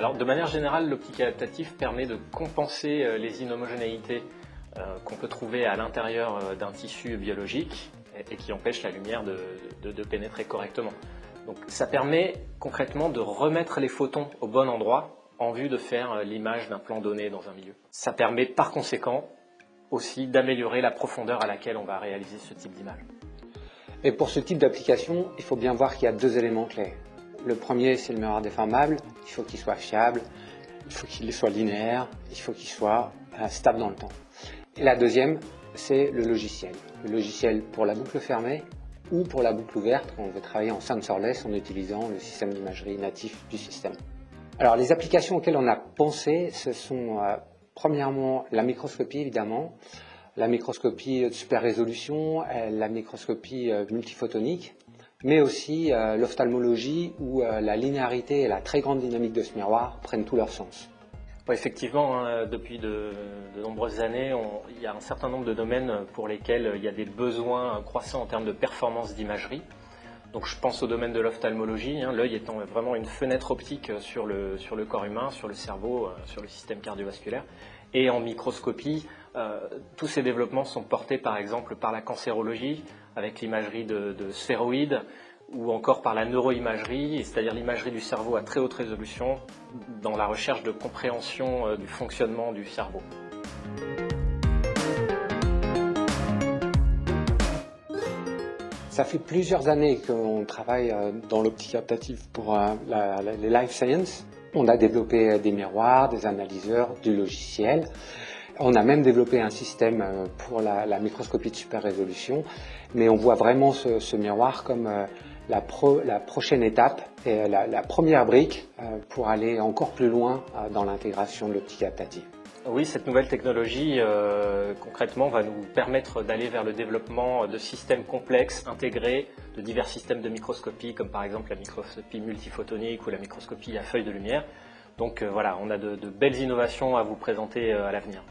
Alors de manière générale, l'optique adaptative permet de compenser euh, les inhomogénéités euh, qu'on peut trouver à l'intérieur euh, d'un tissu biologique et qui empêchent la lumière de, pénétrer correctement. Donc ça permet concrètement de remettre les photons au bon endroit en vue de faire l'image d'un plan donné dans un milieu. Ça permet par conséquent aussi d'améliorer la profondeur à laquelle on va réaliser ce type d'image. Et pour ce type d'application, il faut bien voir qu'il y a deux éléments clés. Le premier, c'est le miroir déformable. Il faut qu'il soit fiable, il faut qu'il soit linéaire, il faut qu'il soit euh, stable dans le temps. Et la deuxième, c'est le logiciel. Le logiciel pour la boucle fermée ou pour la boucle ouverte quand on veut travailler en sensorless en utilisant le système d'imagerie natif du système. Alors les applications auxquelles on a pensé, ce sont euh, premièrement la microscopie évidemment, la microscopie de super résolution, euh, la microscopie multiphotonique, mais aussi euh, l'ophtalmologie où euh, la linéarité et la très grande dynamique de ce miroir prennent tout leur sens. effectivement, hein, depuis de, nombreuses années, il y a un certain nombre de domaines pour lesquels il y a des besoins croissants en termes de performance d'imagerie. Donc je pense au domaine de l'ophtalmologie, hein, l'œil étant vraiment une fenêtre optique sur le, sur le corps humain, sur le cerveau, euh, sur le système cardiovasculaire. Et en microscopie, tous ces développements sont portés par exemple par la cancérologie, avec l'imagerie de, sphéroïdes ou encore par la neuroimagerie, c'est-à-dire l'imagerie du cerveau à très haute résolution dans la recherche de compréhension euh, du fonctionnement du cerveau. Ça fait plusieurs années qu'on travaille euh, dans l'optique adaptative pour euh, les life science. On a développé des miroirs, des analyseurs, du logiciel. On a même développé un système euh, pour la, microscopie de super résolution, mais on voit vraiment ce, miroir comme euh, la, prochaine étape et la, première brique euh, pour aller encore plus loin dans l'intégration de l'optique adaptative. Oui, cette nouvelle technologie, concrètement, va nous permettre d'aller vers le développement de systèmes complexes, intégrés, de divers systèmes de microscopie, comme par exemple la microscopie multiphotonique ou la microscopie à feuille de lumière. Donc voilà, on a de belles innovations à vous présenter à l'avenir.